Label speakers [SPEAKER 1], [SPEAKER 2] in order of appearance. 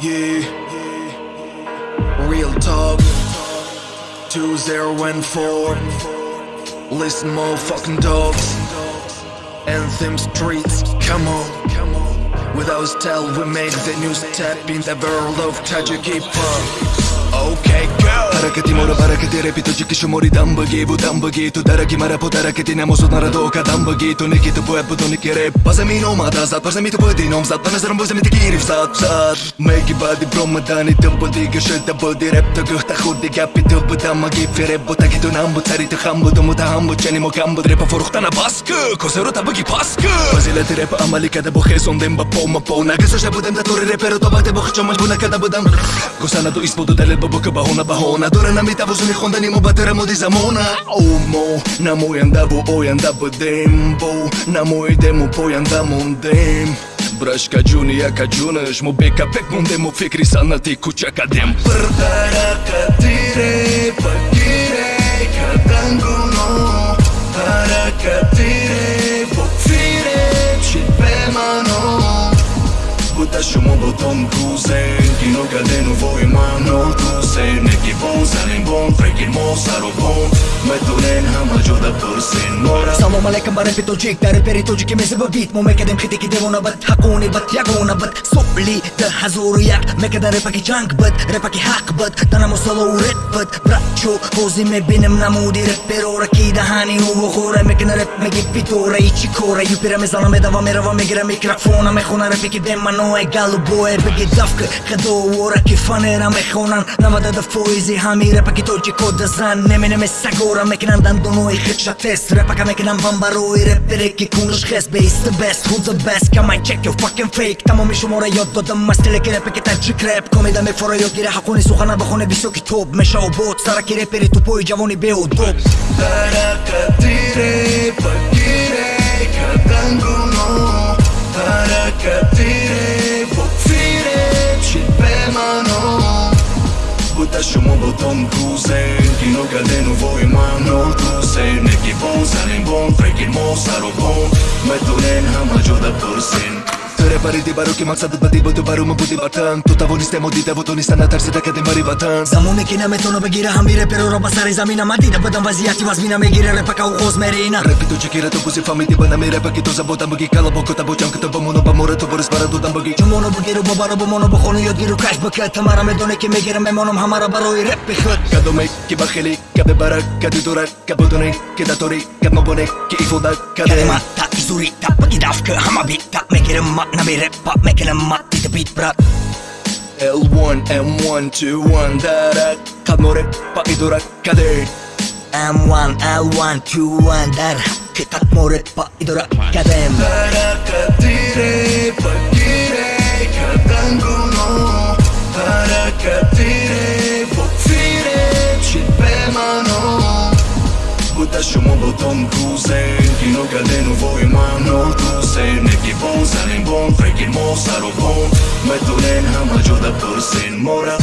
[SPEAKER 1] Yeah, real talk. 2014. Listen, motherfucking dogs. Anthem streets, come on. With our style, we make the new step in the world of tragic hip hop. Okay, go.
[SPEAKER 2] حرکتی ما رو برکتی رپی تو که شماری دم بگی بودم بگی تو درکی مرا پو درکتی نموسود مرا دو قدم بگی تو نکی تو باید بدونی که رپ با زمین اومد ازد زرم زمین تو بودی نام زد به نظرم باز زمین گیریم زد زد میگی بعدی برام مدنی تو بودی که شده بودی رپ تو گوه خوردی گپی تو بودم مگی فره بود که تو نم بود تری تو خم بود و متهم بود چنی مکم بود رپ فروختن باسکو که کسه رو تبگی پس که فضیلت رپ عملی بو با خیزوندم با پا ما پا نگذاشته بودم در طور رپ رو تا وقت با خیچا مجبور بودم گسنه تو ایس بود دلیل که بهونه بهونه надора наметавозуни хондани мо баттара моди замона мо намояндаву оянда будем бо намоидему поянда мондем брашкаҷуни якаҷунаш мо бекапек мондему фикри санъати кӯчакадем
[SPEAKER 3] Паракатире, пагире, кадангуно Паракатире, бокфире, чит бемано Бута шумо ботон кузен Кино ҳама ҷода пурсен Мора.
[SPEAKER 4] Салом алейкум ба репи тоҷик дар репери тоҷики мезеба бит. Мо мекардем хите ки девона бад ҳақони бад ягона бад. Соли да ҳазору як. Мекардан репаки ҷанг бад репаки ҳақ бад. Данамо солоу реп бад. Брачо ҳозир мебинем намуди реперора ки даҳани ӯвохора мекана реп меги питора и чӣ кора. Юпира мезана медава мерава мегира микрофона мехона репи ки беманое галубое беги давка хадовора ки фанера мехонан навадада фоизи ҳами. Репаки тоҷикода зан неменеме сагора Noi këtësha test Repa ka me këna më vambaroj Repere ki kun është khes Base the best, who's the best Ka maj check, jo fucking fake Tamo mi shumë ora jot Do të më stile kire pe këta që krep Komi da me fora jo kire hakoni Suhana bëhone biso ki
[SPEAKER 3] top Me shau bot, sara ki repere
[SPEAKER 4] tu poj Gjavoni beo dop
[SPEAKER 2] Dara ka tire, pa kire Ka dangun
[SPEAKER 3] Бута шумо ботон кузен Кино кадену вои мано тусен Неки бон занен бон Фекир мо саро бон Метунен ҳама ҷода пурсен
[SPEAKER 2] репариди баро ки мақсадат ба дибо ту барома буди ватан ту тавонистемо дидаву тониста натарсида кадем бари ватан.
[SPEAKER 4] Замоне ки наметона бигира ҳами репероро ба сари замина. Мадида бадам вазъияти вазмина мегира репака оғоз мерина.
[SPEAKER 2] Репи ту чекира ту бузи фамиди ба намерепа ки ту забодам баги кала бо кота бо ҷам кита ба моно ба мора ту борис бара додам баги
[SPEAKER 4] ҷумоно бугиру бобаро бомоно бухону ёдгиру каш бакат тамара медоне ки мегирам мемонам ҳамаро барои репи худ.
[SPEAKER 2] Кадоме ки ба хеле кабе бара кади дура кабудоне ки датори кабмабоне ки ифода suritta
[SPEAKER 4] Pagi dafka, hama bitta Make it a mat, na mi reppa Make it a mat, beat the beat brat
[SPEAKER 2] L1, M1, 2, 1 Darak, kad mo reppa i durak kader
[SPEAKER 4] M1, L1, 2, 1 Darak, kad mo
[SPEAKER 3] reppa i durak kader Darak kadire, pak Бута шумо ботон кузен Кино кадену вои мано тусен Неки бон занен бон Фекир мо саро бон. Метунен ҳама ҷода пурсен. Мора